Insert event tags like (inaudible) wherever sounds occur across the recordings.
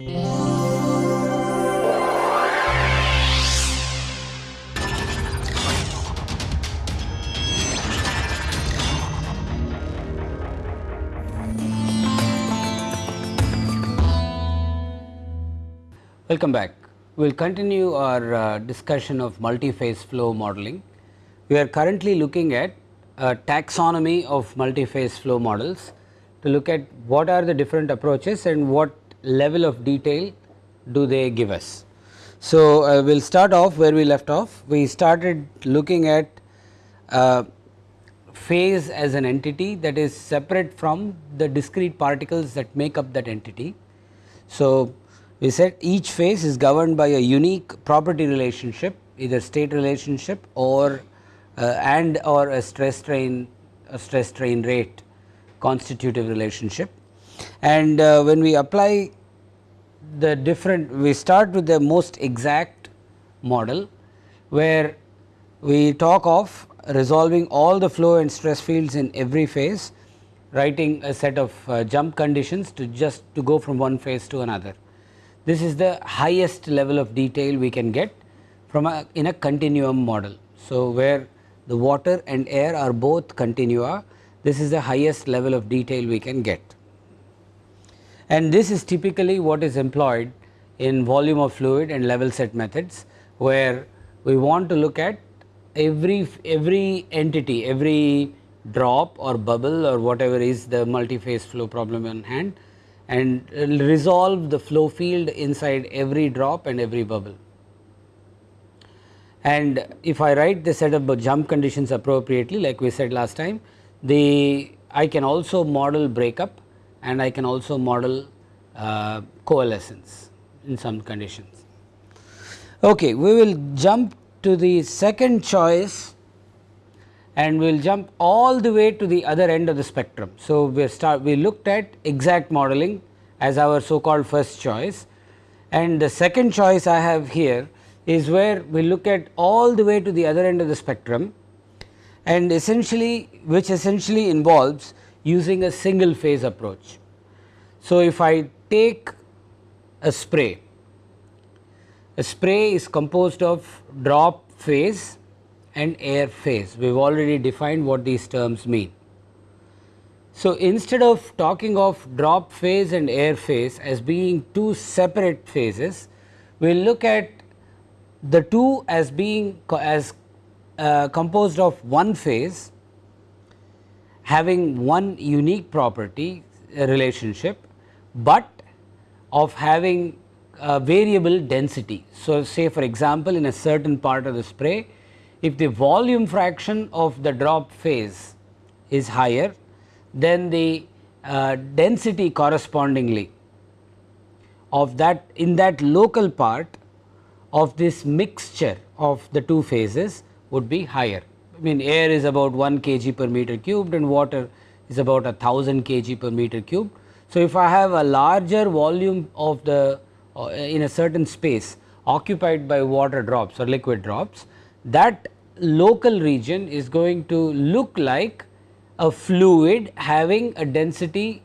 Welcome back. We will continue our uh, discussion of multi-phase flow modeling. We are currently looking at a taxonomy of multi-phase flow models to look at what are the different approaches and what level of detail do they give us. So, uh, we will start off where we left off. We started looking at uh, phase as an entity that is separate from the discrete particles that make up that entity. So, we said each phase is governed by a unique property relationship either state relationship or uh, and or a stress strain a stress strain rate constitutive relationship. And uh, when we apply the different we start with the most exact model where we talk of resolving all the flow and stress fields in every phase writing a set of uh, jump conditions to just to go from one phase to another. This is the highest level of detail we can get from a in a continuum model. So, where the water and air are both continua, this is the highest level of detail we can get. And this is typically what is employed in volume of fluid and level set methods, where we want to look at every every entity, every drop or bubble or whatever is the multi-phase flow problem in hand and resolve the flow field inside every drop and every bubble. And if I write the set of jump conditions appropriately like we said last time, the I can also model breakup and I can also model uh, coalescence in some conditions. Okay, we will jump to the second choice and we will jump all the way to the other end of the spectrum. So, we start we looked at exact modeling as our so called first choice and the second choice I have here is where we look at all the way to the other end of the spectrum and essentially which essentially involves using a single phase approach. So, if I take a spray, a spray is composed of drop phase and air phase. We have already defined what these terms mean. So, instead of talking of drop phase and air phase as being two separate phases, we will look at the two as being as uh, composed of one phase having one unique property relationship, but of having a variable density. So, say for example, in a certain part of the spray if the volume fraction of the drop phase is higher then the uh, density correspondingly of that in that local part of this mixture of the two phases would be higher. I mean air is about 1 kg per meter cubed and water is about a 1000 kg per meter cube. So, if I have a larger volume of the uh, in a certain space occupied by water drops or liquid drops that local region is going to look like a fluid having a density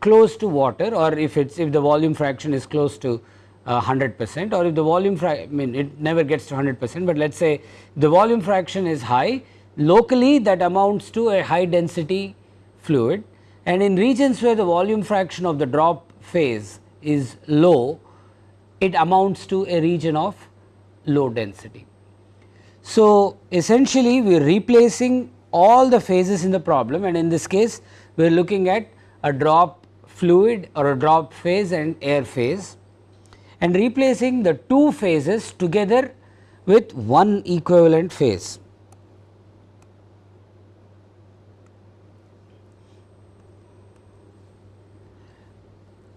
close to water or if it's if the volume fraction is close to 100 uh, percent or if the volume I mean it never gets to 100 percent, but let us say the volume fraction is high locally that amounts to a high density fluid and in regions where the volume fraction of the drop phase is low it amounts to a region of low density. So, essentially we are replacing all the phases in the problem and in this case we are looking at a drop fluid or a drop phase and air phase and replacing the two phases together with one equivalent phase.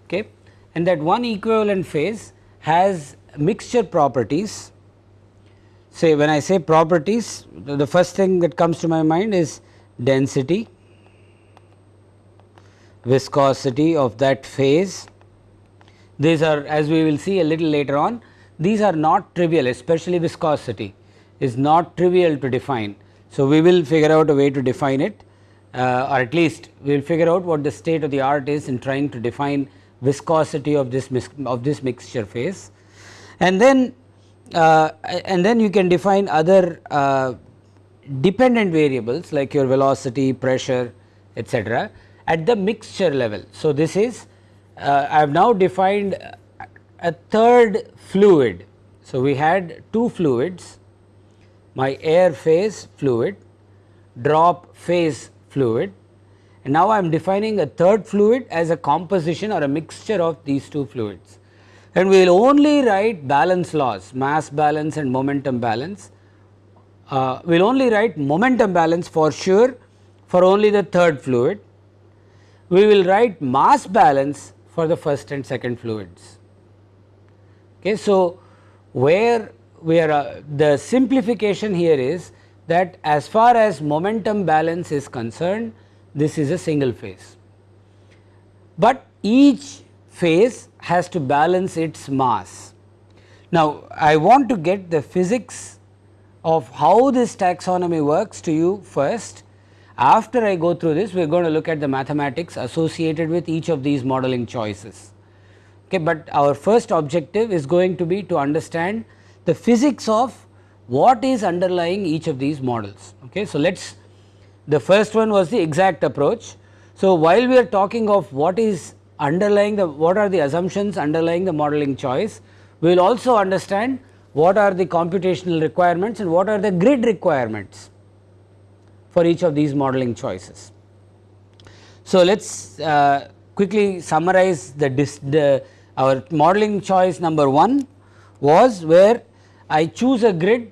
Okay. And that one equivalent phase has mixture properties say when I say properties the first thing that comes to my mind is density, viscosity of that phase. These are as we will see a little later on these are not trivial especially viscosity is not trivial to define. So, we will figure out a way to define it uh, or at least we will figure out what the state of the art is in trying to define viscosity of this of this mixture phase and then uh, and then you can define other uh, dependent variables like your velocity, pressure etc., at the mixture level. So, this is uh, I have now defined a third fluid. So, we had two fluids my air phase fluid, drop phase fluid now I am defining a third fluid as a composition or a mixture of these two fluids and we will only write balance laws mass balance and momentum balance. Uh, we will only write momentum balance for sure for only the third fluid. We will write mass balance for the first and second fluids. Okay. So, where we are uh, the simplification here is that as far as momentum balance is concerned this is a single phase, but each phase has to balance its mass. Now, I want to get the physics of how this taxonomy works to you first. After I go through this, we are going to look at the mathematics associated with each of these modeling choices. Okay, but our first objective is going to be to understand the physics of what is underlying each of these models. Okay. So, let us the first one was the exact approach. So, while we are talking of what is underlying the what are the assumptions underlying the modeling choice, we will also understand what are the computational requirements and what are the grid requirements for each of these modeling choices. So, let us uh, quickly summarize the, the our modeling choice number 1 was where I choose a grid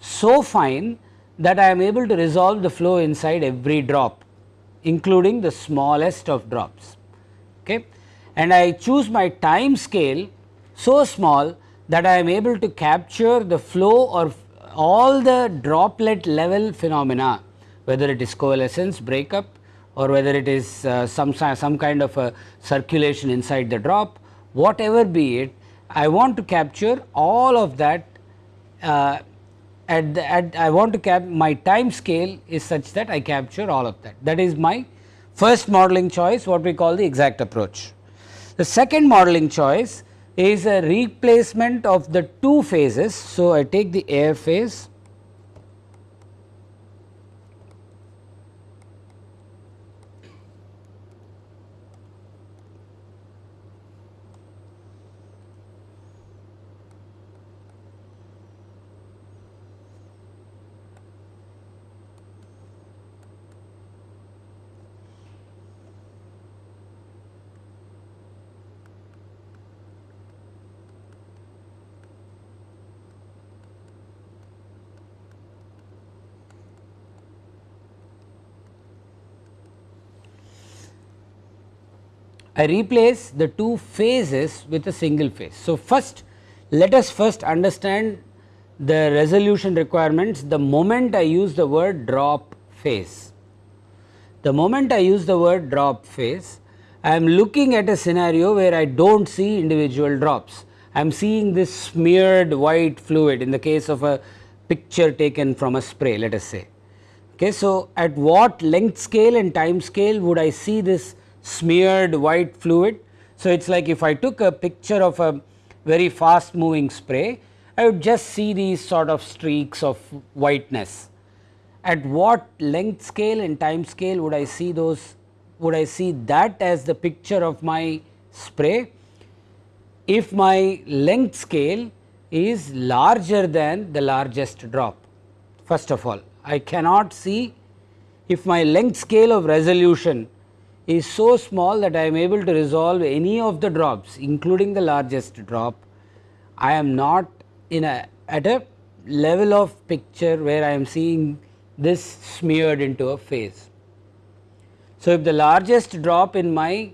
so fine that I am able to resolve the flow inside every drop including the smallest of drops okay. and I choose my time scale so small that I am able to capture the flow or all the droplet level phenomena whether it is coalescence breakup or whether it is uh, some some kind of a circulation inside the drop whatever be it I want to capture all of that uh, at, the, at I want to cap my time scale is such that I capture all of that. That is my first modeling choice what we call the exact approach. The second modeling choice is a replacement of the two phases. So, I take the air phase I replace the two phases with a single phase. So, first let us first understand the resolution requirements the moment I use the word drop phase. The moment I use the word drop phase, I am looking at a scenario where I do not see individual drops. I am seeing this smeared white fluid in the case of a picture taken from a spray let us say. Okay, so, at what length scale and time scale would I see this smeared white fluid. So, it is like if I took a picture of a very fast moving spray, I would just see these sort of streaks of whiteness. At what length scale and time scale would I see those, would I see that as the picture of my spray? If my length scale is larger than the largest drop, first of all, I cannot see if my length scale of resolution is so small that I am able to resolve any of the drops including the largest drop, I am not in a at a level of picture where I am seeing this smeared into a phase. So, if the largest drop in my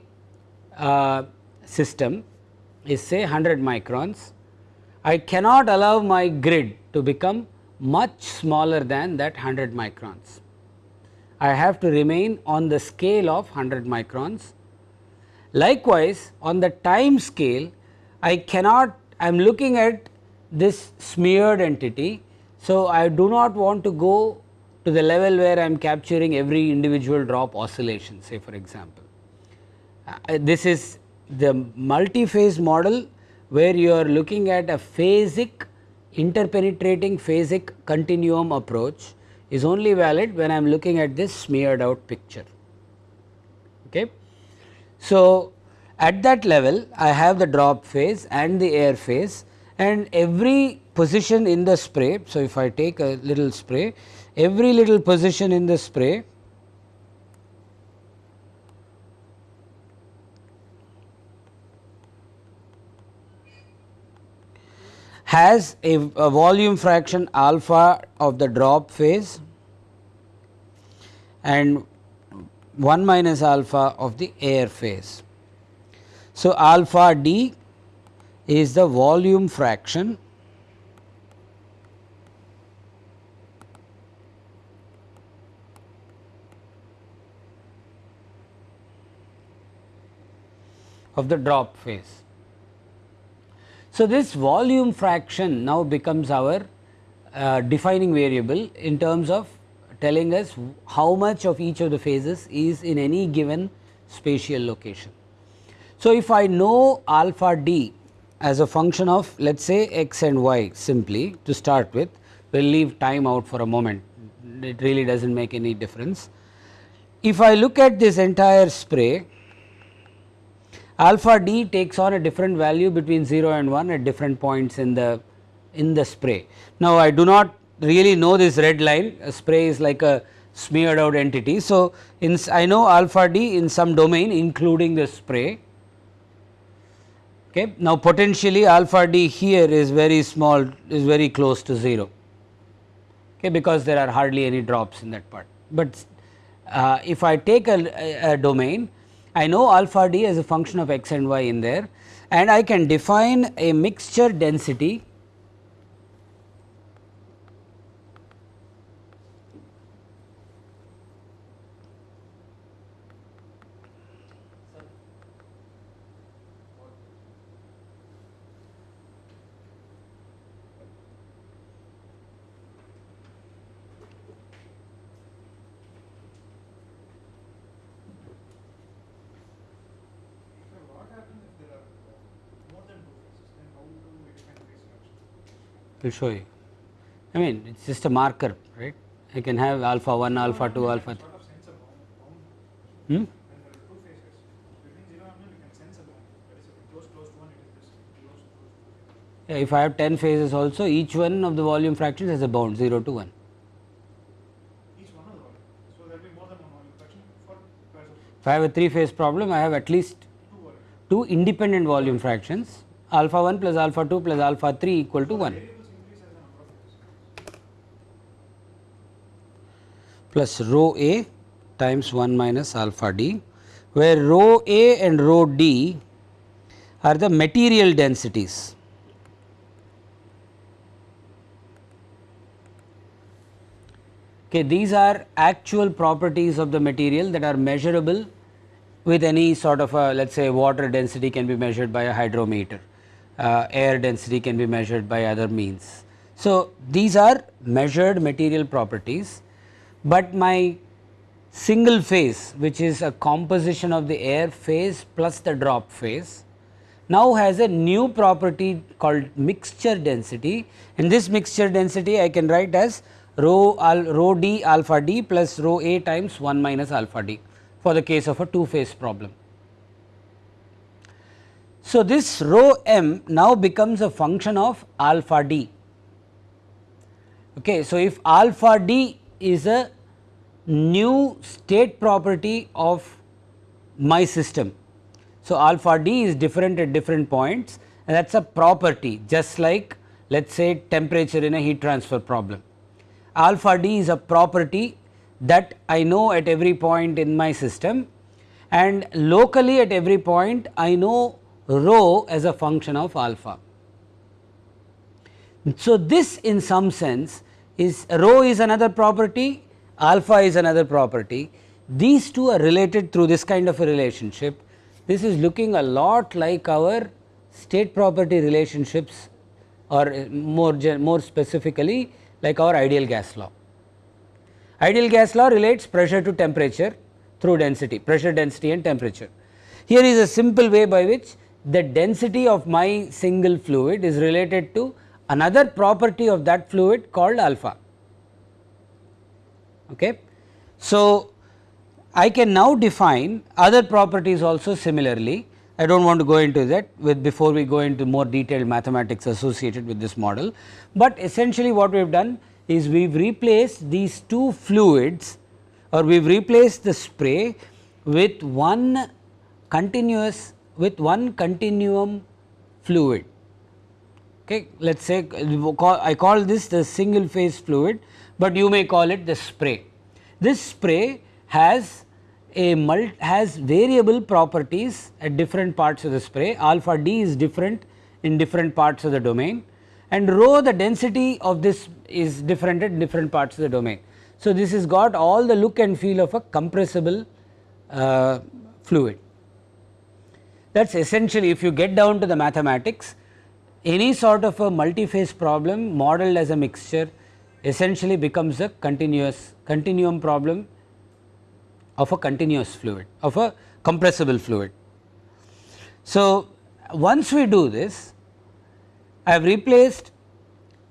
uh, system is say 100 microns, I cannot allow my grid to become much smaller than that 100 microns. I have to remain on the scale of 100 microns. Likewise, on the time scale I cannot I am looking at this smeared entity. So, I do not want to go to the level where I am capturing every individual drop oscillation say for example. Uh, this is the multi-phase model where you are looking at a phasic interpenetrating phasic continuum approach is only valid when I am looking at this smeared out picture. Okay. So, at that level I have the drop phase and the air phase and every position in the spray. So, if I take a little spray every little position in the spray has a, a, volume fraction alpha of the drop phase and 1 minus alpha of the air phase. So, alpha d is the volume fraction of the drop phase. So, this volume fraction now becomes our uh, defining variable in terms of telling us how much of each of the phases is in any given spatial location. So, if I know alpha d as a function of let us say x and y simply to start with, we will leave time out for a moment, it really does not make any difference. If I look at this entire spray alpha d takes on a different value between 0 and 1 at different points in the in the spray. Now, I do not really know this red line a spray is like a smeared out entity. So, in I know alpha d in some domain including the spray. Okay. Now, potentially alpha d here is very small is very close to 0 okay, because there are hardly any drops in that part. But uh, if I take a, a, a domain I know alpha d as a function of x and y in there and I can define a mixture density will show you. I mean it is just a marker right I can have alpha 1 alpha 2 alpha 3. Hmm? If I have 10 phases also each one of the volume fractions has a bound 0 to 1. If I have a 3 phase problem I have at least 2 independent volume fractions alpha 1 plus alpha 2 plus alpha 3 equal to 1. Plus rho a times 1 minus alpha d where rho a and rho d are the material densities. Okay, these are actual properties of the material that are measurable with any sort of a let us say water density can be measured by a hydrometer, uh, air density can be measured by other means. So, these are measured material properties but my single phase which is a composition of the air phase plus the drop phase now has a new property called mixture density and this mixture density I can write as rho, al, rho d alpha d plus rho a times 1 minus alpha d for the case of a two phase problem. So, this rho m now becomes a function of alpha d. Okay. So, if alpha d is a new state property of my system. So, alpha d is different at different points and that is a property just like let us say temperature in a heat transfer problem. Alpha d is a property that I know at every point in my system and locally at every point I know rho as a function of alpha. So, this in some sense is rho is another property, alpha is another property. These two are related through this kind of a relationship. This is looking a lot like our state property relationships or uh, more, more specifically like our ideal gas law. Ideal gas law relates pressure to temperature through density, pressure density and temperature. Here is a simple way by which the density of my single fluid is related to another property of that fluid called alpha. Okay. So, I can now define other properties also similarly. I do not want to go into that with before we go into more detailed mathematics associated with this model, but essentially what we have done is we have replaced these two fluids or we have replaced the spray with one continuous with one continuum fluid. Okay. Let us say I call this the single phase fluid, but you may call it the spray. This spray has a mult has variable properties at different parts of the spray alpha d is different in different parts of the domain and rho the density of this is different at different parts of the domain. So, this has got all the look and feel of a compressible uh, fluid. That is essentially if you get down to the mathematics any sort of a multi-phase problem modeled as a mixture essentially becomes a continuous continuum problem of a continuous fluid of a compressible fluid. So, once we do this I have replaced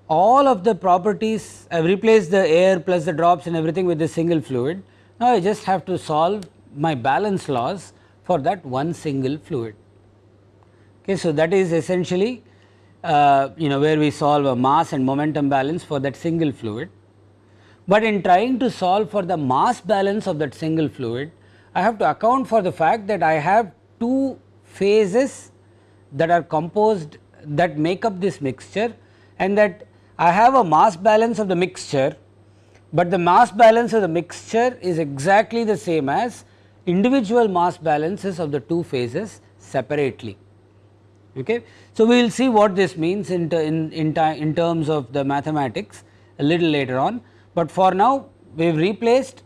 all of the properties I have replaced the air plus the drops and everything with this single fluid. Now, I just have to solve my balance laws for that one single fluid. Okay, so, that is essentially uh, you know where we solve a mass and momentum balance for that single fluid. But in trying to solve for the mass balance of that single fluid, I have to account for the fact that I have two phases that are composed that make up this mixture and that I have a mass balance of the mixture, but the mass balance of the mixture is exactly the same as individual mass balances of the two phases separately. Okay. So, we will see what this means in, in, in, in terms of the mathematics a little later on, but for now we have replaced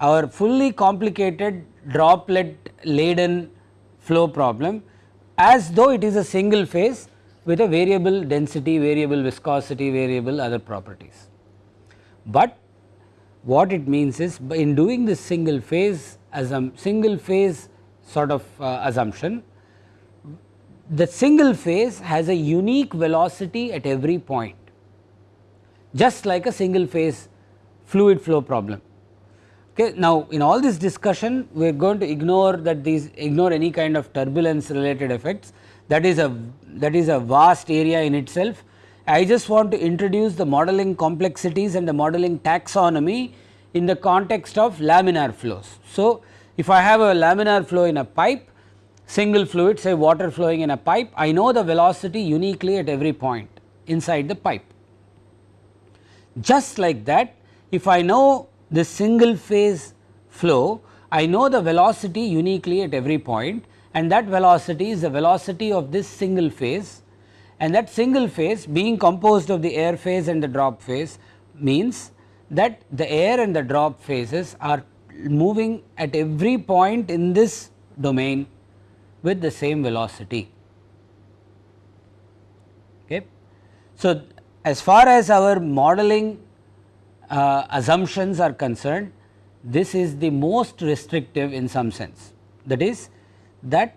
our fully complicated droplet laden flow problem as though it is a single phase with a variable density, variable viscosity, variable other properties. But what it means is in doing this single phase as a single phase sort of uh, assumption, the single phase has a unique velocity at every point just like a single phase fluid flow problem. Okay. Now, in all this discussion we are going to ignore that these ignore any kind of turbulence related effects that is a that is a vast area in itself. I just want to introduce the modeling complexities and the modeling taxonomy in the context of laminar flows. So, if I have a laminar flow in a pipe single fluid say water flowing in a pipe. I know the velocity uniquely at every point inside the pipe. Just like that if I know the single phase flow I know the velocity uniquely at every point and that velocity is the velocity of this single phase. And that single phase being composed of the air phase and the drop phase means that the air and the drop phases are moving at every point in this domain with the same velocity. Okay. So, as far as our modeling uh, assumptions are concerned, this is the most restrictive in some sense. That is that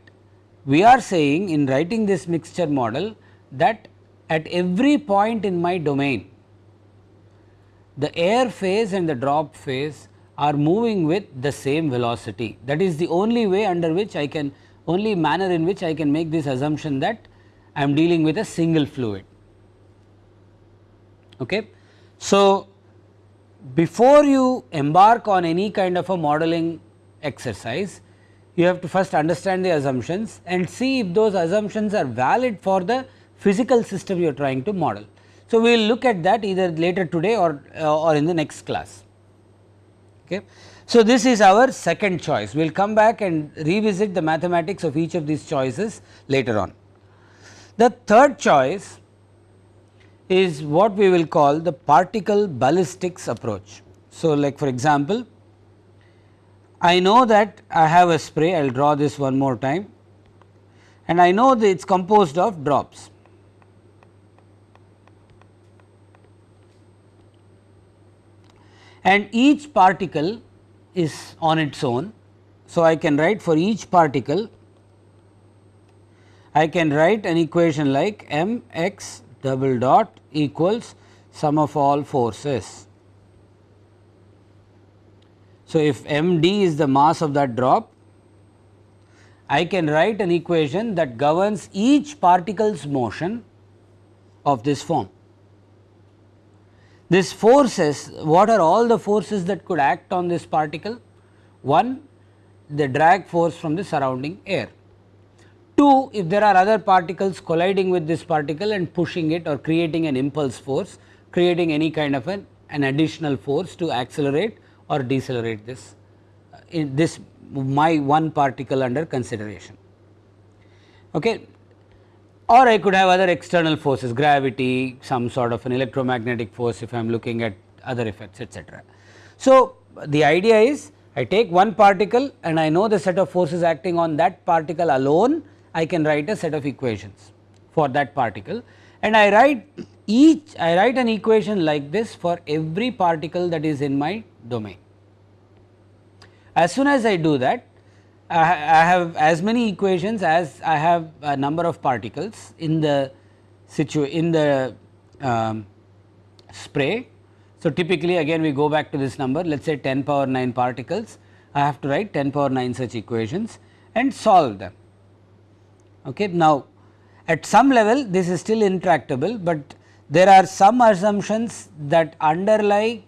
we are saying in writing this mixture model that at every point in my domain, the air phase and the drop phase are moving with the same velocity. That is the only way under which I can only manner in which I can make this assumption that I am dealing with a single fluid. Okay. So, before you embark on any kind of a modeling exercise, you have to first understand the assumptions and see if those assumptions are valid for the physical system you are trying to model. So, we will look at that either later today or, uh, or in the next class. Okay. So, this is our second choice. We will come back and revisit the mathematics of each of these choices later on. The third choice is what we will call the particle ballistics approach. So, like for example, I know that I have a spray, I will draw this one more time and I know that it is composed of drops. and each particle is on its own. So, I can write for each particle I can write an equation like m x double dot equals sum of all forces. So, if m d is the mass of that drop, I can write an equation that governs each particle's motion of this form. This forces, what are all the forces that could act on this particle? One, the drag force from the surrounding air. 2 if there are other particles colliding with this particle and pushing it or creating an impulse force creating any kind of an, an additional force to accelerate or decelerate this uh, in this my one particle under consideration. Okay. Or I could have other external forces gravity some sort of an electromagnetic force if I am looking at other effects etc. So, the idea is I take one particle and I know the set of forces acting on that particle alone I can write a set of equations for that particle and I write each I write an equation like this for every particle that is in my domain. As soon as I do that I, I have as many equations as I have a number of particles in the situ in the um, spray so, typically again we go back to this number let us say 10 power 9 particles I have to write 10 power 9 such equations and solve them. Okay. Now, at some level this is still intractable, but there are some assumptions that underlie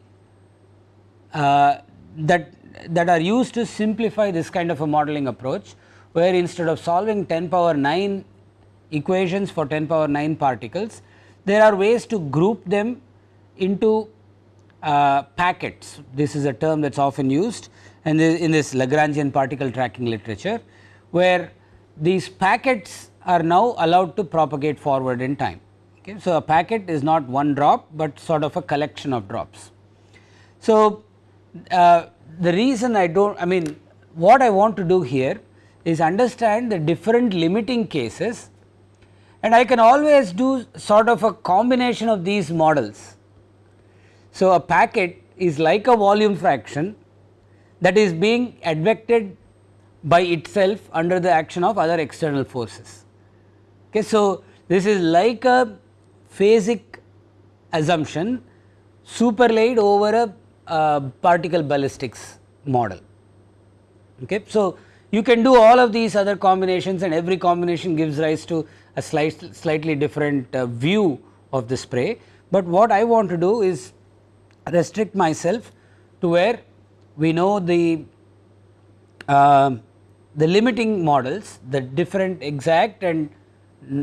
uh, that that are used to simplify this kind of a modeling approach where instead of solving 10 power 9 equations for 10 power 9 particles there are ways to group them into uh, packets. This is a term that is often used and in this Lagrangian particle tracking literature, where these packets are now allowed to propagate forward in time. Okay. So, a packet is not one drop, but sort of a collection of drops. So, uh, the reason I do not I mean what I want to do here is understand the different limiting cases and I can always do sort of a combination of these models so, a packet is like a volume fraction that is being advected by itself under the action of other external forces. Okay. So, this is like a phasic assumption superlaid over a particle ballistics model. Okay. So, you can do all of these other combinations and every combination gives rise to a slight, slightly different uh, view of the spray, but what I want to do is restrict myself to where we know the uh, the limiting models the different exact and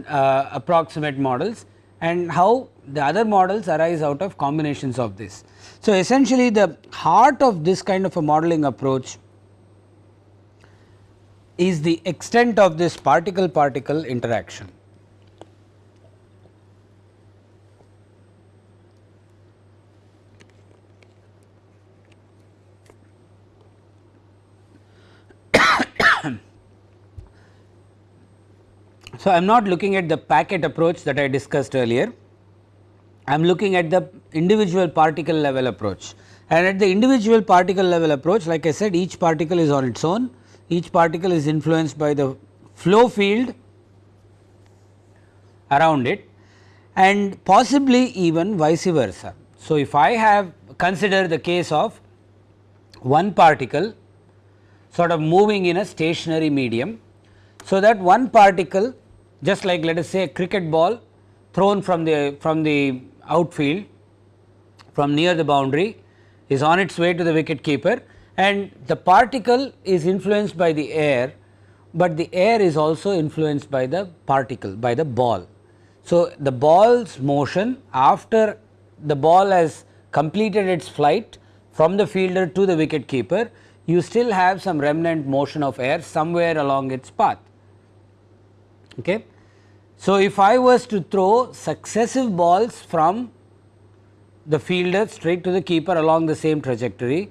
uh, approximate models and how the other models arise out of combinations of this. So, essentially the heart of this kind of a modeling approach is the extent of this particle particle interaction. So, I am not looking at the packet approach that I discussed earlier, I am looking at the individual particle level approach and at the individual particle level approach like I said each particle is on its own, each particle is influenced by the flow field around it and possibly even vice versa. So, if I have consider the case of one particle sort of moving in a stationary medium. So, that one particle just like let us say a cricket ball thrown from the from the outfield from near the boundary is on its way to the wicket keeper and the particle is influenced by the air, but the air is also influenced by the particle by the ball. So, the ball's motion after the ball has completed its flight from the fielder to the wicket keeper you still have some remnant motion of air somewhere along its path. Okay. So, if I was to throw successive balls from the fielder straight to the keeper along the same trajectory,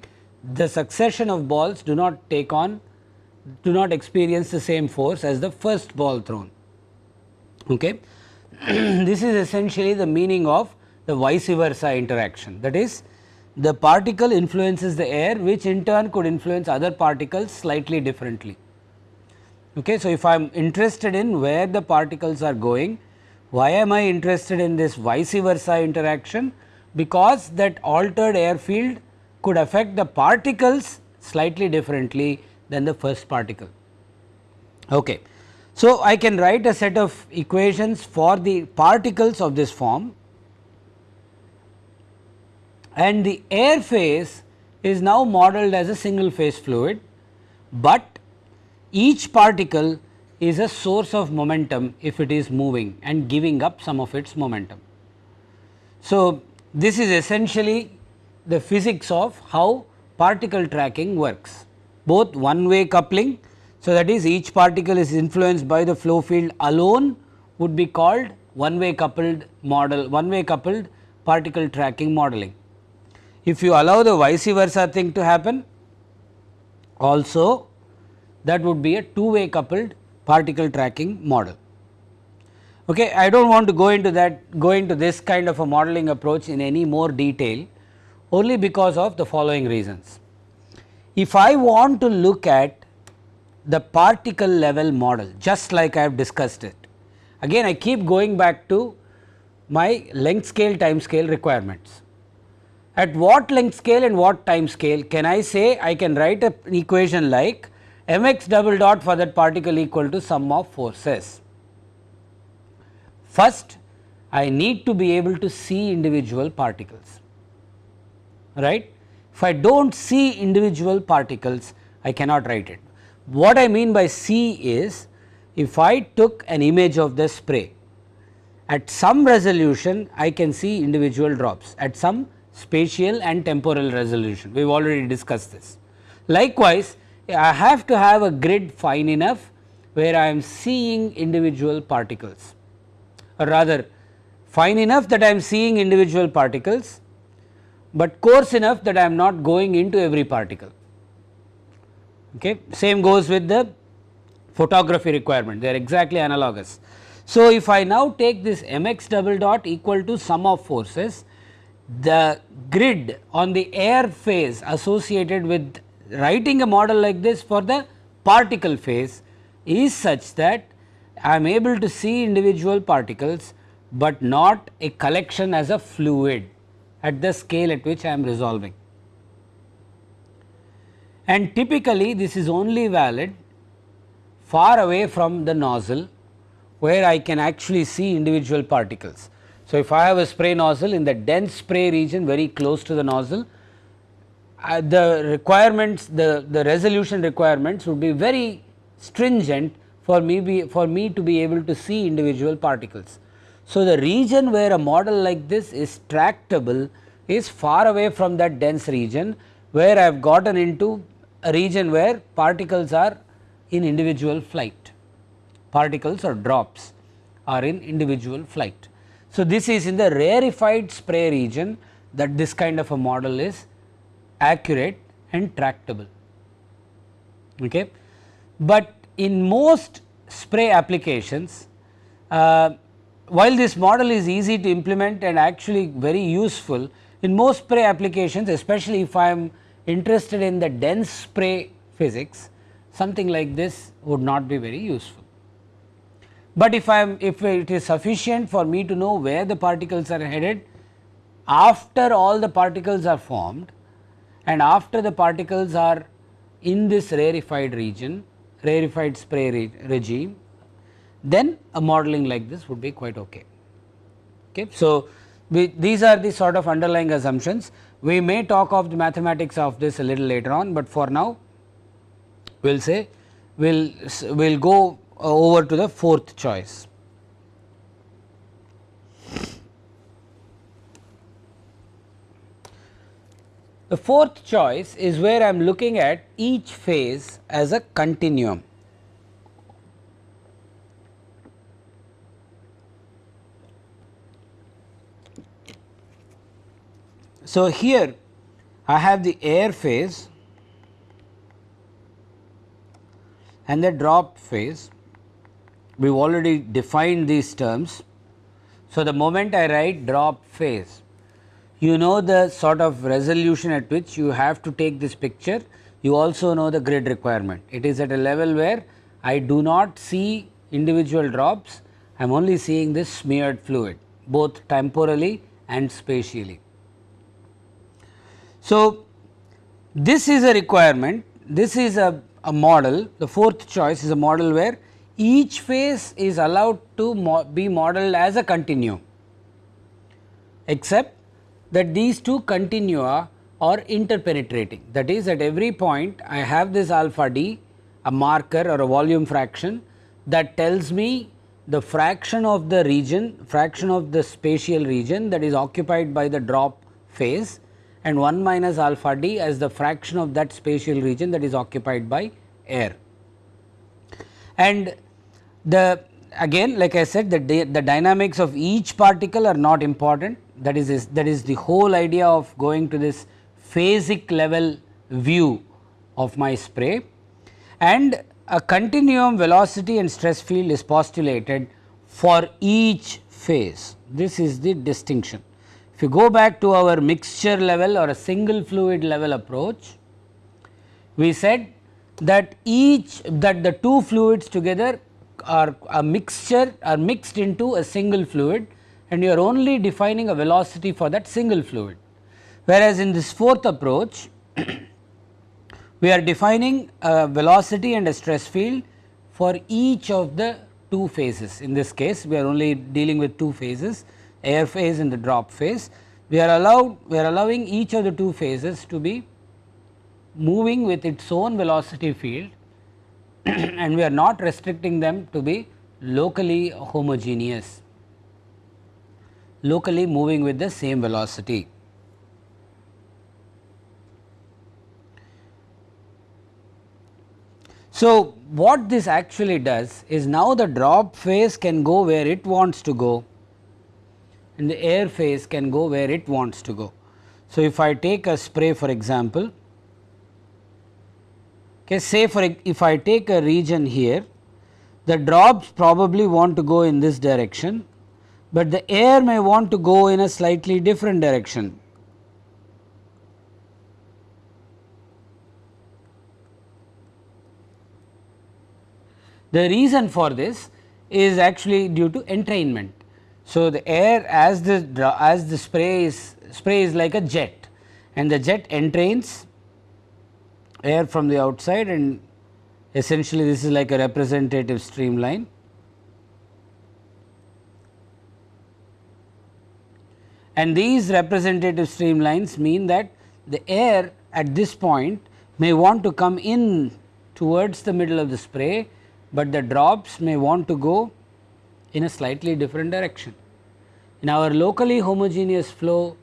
the succession of balls do not take on do not experience the same force as the first ball thrown. Okay. (clears throat) this is essentially the meaning of the vice versa interaction that is the particle influences the air which in turn could influence other particles slightly differently. Okay. So, if I am interested in where the particles are going, why am I interested in this vice versa interaction? Because that altered air field could affect the particles slightly differently than the first particle. Okay. So, I can write a set of equations for the particles of this form and the air phase is now modeled as a single phase fluid, but each particle is a source of momentum if it is moving and giving up some of its momentum. So, this is essentially the physics of how particle tracking works both one way coupling. So, that is each particle is influenced by the flow field alone would be called one way coupled model one way coupled particle tracking modeling. If you allow the vice versa thing to happen also that would be a two way coupled particle tracking model. Okay, I do not want to go into that go into this kind of a modeling approach in any more detail only because of the following reasons. If I want to look at the particle level model just like I have discussed it, again I keep going back to my length scale time scale requirements. At what length scale and what time scale can I say I can write an equation like mx double dot for that particle equal to sum of forces. First I need to be able to see individual particles right if I do not see individual particles, I cannot write it. What I mean by see is, if I took an image of the spray, at some resolution I can see individual drops, at some spatial and temporal resolution, we have already discussed this. Likewise, I have to have a grid fine enough where I am seeing individual particles or rather fine enough that I am seeing individual particles but coarse enough that I am not going into every particle. Okay. Same goes with the photography requirement, they are exactly analogous. So, if I now take this mx double dot equal to sum of forces, the grid on the air phase associated with writing a model like this for the particle phase is such that I am able to see individual particles, but not a collection as a fluid at the scale at which I am resolving. And typically this is only valid far away from the nozzle where I can actually see individual particles. So, if I have a spray nozzle in the dense spray region very close to the nozzle, uh, the requirements the, the resolution requirements would be very stringent for me be for me to be able to see individual particles. So, the region where a model like this is tractable is far away from that dense region where I have gotten into a region where particles are in individual flight, particles or drops are in individual flight. So, this is in the rarefied spray region that this kind of a model is accurate and tractable. Okay. But in most spray applications, uh, while this model is easy to implement and actually very useful, in most spray applications especially if I am interested in the dense spray physics, something like this would not be very useful. But if I am if it is sufficient for me to know where the particles are headed after all the particles are formed and after the particles are in this rarefied region, rarefied spray re regime, then a modeling like this would be quite okay. okay. So, we, these are the sort of underlying assumptions. We may talk of the mathematics of this a little later on, but for now we will say we will we'll go uh, over to the fourth choice. The fourth choice is where I am looking at each phase as a continuum. So, here I have the air phase and the drop phase. We have already defined these terms. So, the moment I write drop phase, you know the sort of resolution at which you have to take this picture. You also know the grid requirement. It is at a level where I do not see individual drops, I am only seeing this smeared fluid both temporally and spatially. So, this is a requirement, this is a, a model, the fourth choice is a model where each phase is allowed to mo be modeled as a continuum, except that these two continua are uh, interpenetrating. That is at every point I have this alpha d, a marker or a volume fraction that tells me the fraction of the region, fraction of the spatial region that is occupied by the drop phase and 1 minus alpha d as the fraction of that spatial region that is occupied by air. And the again like I said the, the dynamics of each particle are not important that is, is that is the whole idea of going to this phasic level view of my spray and a continuum velocity and stress field is postulated for each phase. This is the distinction. If you go back to our mixture level or a single fluid level approach, we said that each that the two fluids together are a mixture are mixed into a single fluid and you are only defining a velocity for that single fluid. Whereas, in this fourth approach (coughs) we are defining a velocity and a stress field for each of the two phases. In this case we are only dealing with two phases air phase and the drop phase. We are allowed we are allowing each of the two phases to be moving with its own velocity field (coughs) and we are not restricting them to be locally homogeneous, locally moving with the same velocity. So, what this actually does is now the drop phase can go where it wants to go and the air phase can go where it wants to go. So, if I take a spray for example, Okay, say for if I take a region here, the drops probably want to go in this direction, but the air may want to go in a slightly different direction. The reason for this is actually due to entrainment. So, the air as the as the spray is spray is like a jet and the jet entrains air from the outside and essentially this is like a representative streamline. And these representative streamlines mean that the air at this point may want to come in towards the middle of the spray, but the drops may want to go in a slightly different direction. In our locally homogeneous flow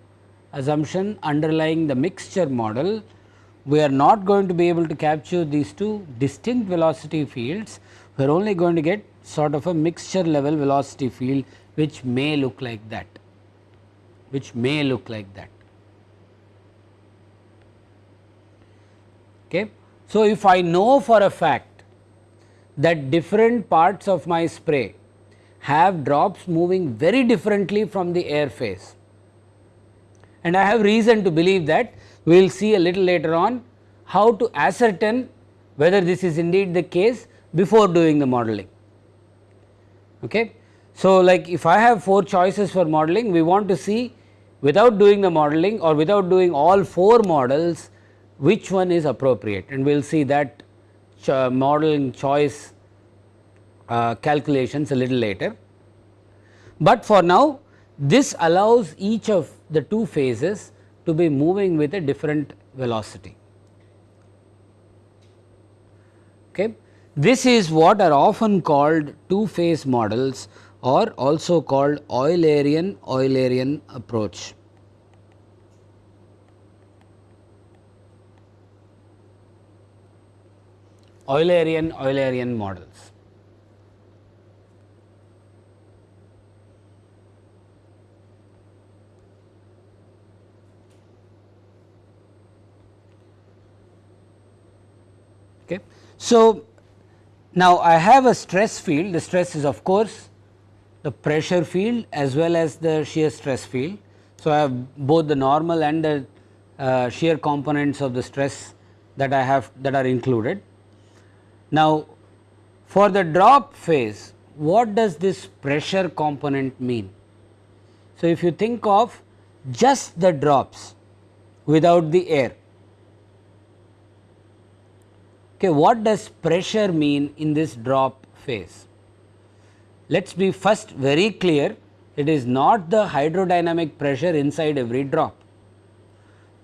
assumption underlying the mixture model, we are not going to be able to capture these two distinct velocity fields, we are only going to get sort of a mixture level velocity field which may look like that, which may look like that. Okay. So, if I know for a fact that different parts of my spray have drops moving very differently from the air phase and I have reason to believe that we will see a little later on how to ascertain whether this is indeed the case before doing the modeling. Okay. So, like if I have 4 choices for modeling, we want to see without doing the modeling or without doing all 4 models which one is appropriate and we will see that cho modeling choice uh, calculations a little later. But for now this allows each of the two phases to be moving with a different velocity. Okay. This is what are often called two phase models or also called Eulerian Eulerian approach. Eulerian Eulerian models. Okay. So, now I have a stress field, the stress is of course the pressure field as well as the shear stress field. So, I have both the normal and the uh, shear components of the stress that I have that are included. Now, For the drop phase, what does this pressure component mean? So, if you think of just the drops without the air, okay, what does pressure mean in this drop phase? Let us be first very clear it is not the hydrodynamic pressure inside every drop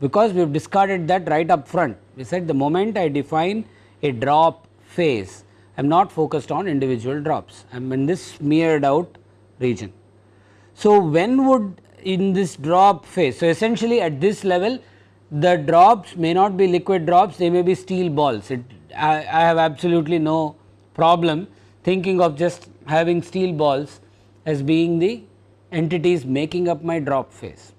because we have discarded that right up front. We said the moment I define a drop phase, I am not focused on individual drops, I am in this smeared out region. So, when would in this drop phase, so essentially at this level the drops may not be liquid drops, they may be steel balls. It, I, I have absolutely no problem thinking of just having steel balls as being the entities making up my drop phase.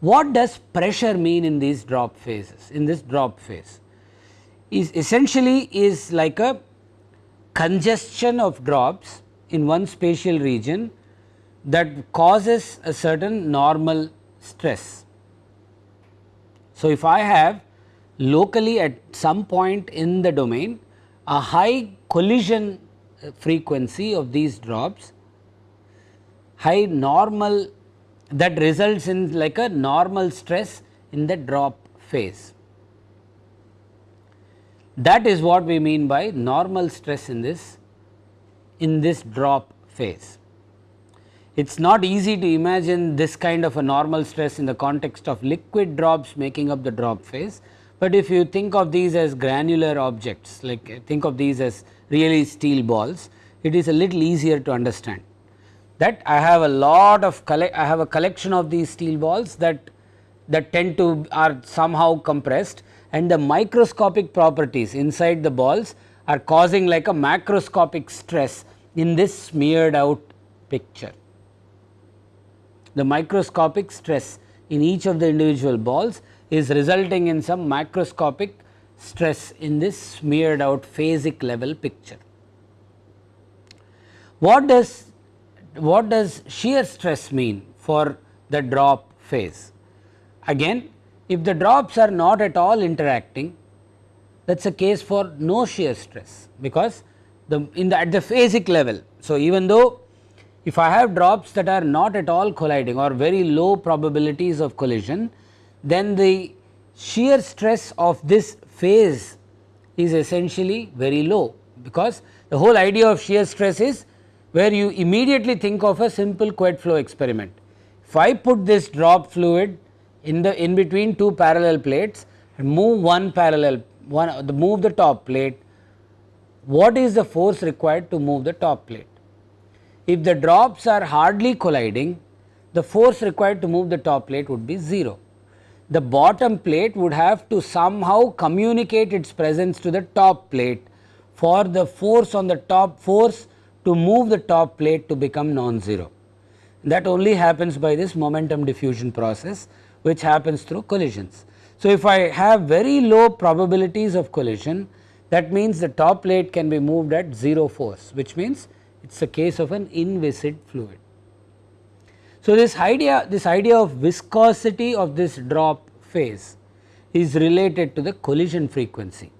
What does pressure mean in these drop phases, in this drop phase? Is essentially is like a congestion of drops in one spatial region that causes a certain normal stress. So, if I have locally at some point in the domain a high collision frequency of these drops, high normal that results in like a normal stress in the drop phase. That is what we mean by normal stress in this in this drop phase. It is not easy to imagine this kind of a normal stress in the context of liquid drops making up the drop phase, but if you think of these as granular objects like think of these as really steel balls, it is a little easier to understand that I have a lot of I have a collection of these steel balls that that tend to are somehow compressed and the microscopic properties inside the balls are causing like a macroscopic stress in this smeared out picture. The microscopic stress in each of the individual balls is resulting in some macroscopic stress in this smeared out phasic level picture. What does what does shear stress mean for the drop phase? Again if the drops are not at all interacting that is a case for no shear stress because the in the at the phasic level. So, even though if I have drops that are not at all colliding or very low probabilities of collision then the shear stress of this phase is essentially very low because the whole idea of shear stress is where you immediately think of a simple Couette flow experiment. If I put this drop fluid in the in between two parallel plates and move one parallel one the move the top plate, what is the force required to move the top plate? If the drops are hardly colliding, the force required to move the top plate would be 0. The bottom plate would have to somehow communicate its presence to the top plate for the force on the top force to move the top plate to become non-zero. That only happens by this momentum diffusion process which happens through collisions. So, if I have very low probabilities of collision that means the top plate can be moved at 0 force which means it is a case of an inviscid fluid. So, this idea this idea of viscosity of this drop phase is related to the collision frequency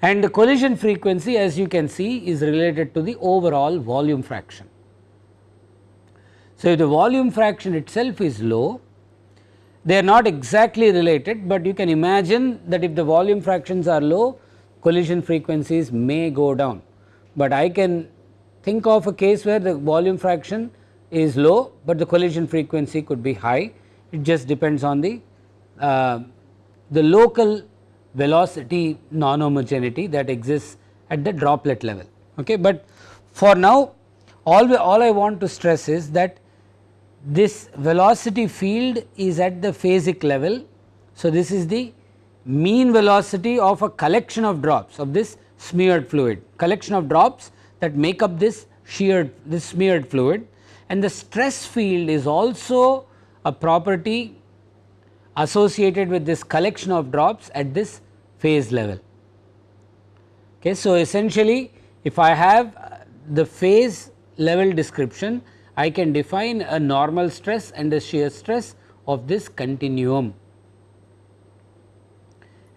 and the collision frequency as you can see is related to the overall volume fraction. So, if the volume fraction itself is low they are not exactly related, but you can imagine that if the volume fractions are low collision frequencies may go down, but I can think of a case where the volume fraction is low, but the collision frequency could be high it just depends on the uh, the local velocity non-homogeneity that exists at the droplet level. Okay. But for now all, we, all I want to stress is that this velocity field is at the phasic level. So, this is the mean velocity of a collection of drops of this smeared fluid, collection of drops that make up this sheared this smeared fluid and the stress field is also a property associated with this collection of drops at this phase level. Okay. So, essentially if I have the phase level description I can define a normal stress and a shear stress of this continuum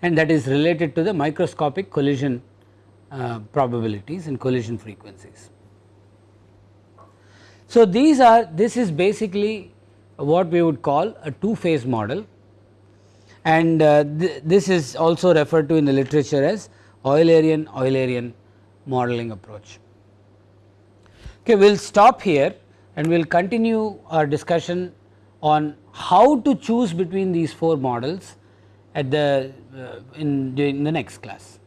and that is related to the microscopic collision uh, probabilities and collision frequencies. So, these are this is basically what we would call a two phase model and uh, th this is also referred to in the literature as Eulerian Eulerian modeling approach. Okay, we will stop here and we will continue our discussion on how to choose between these four models at the uh, in, in the next class.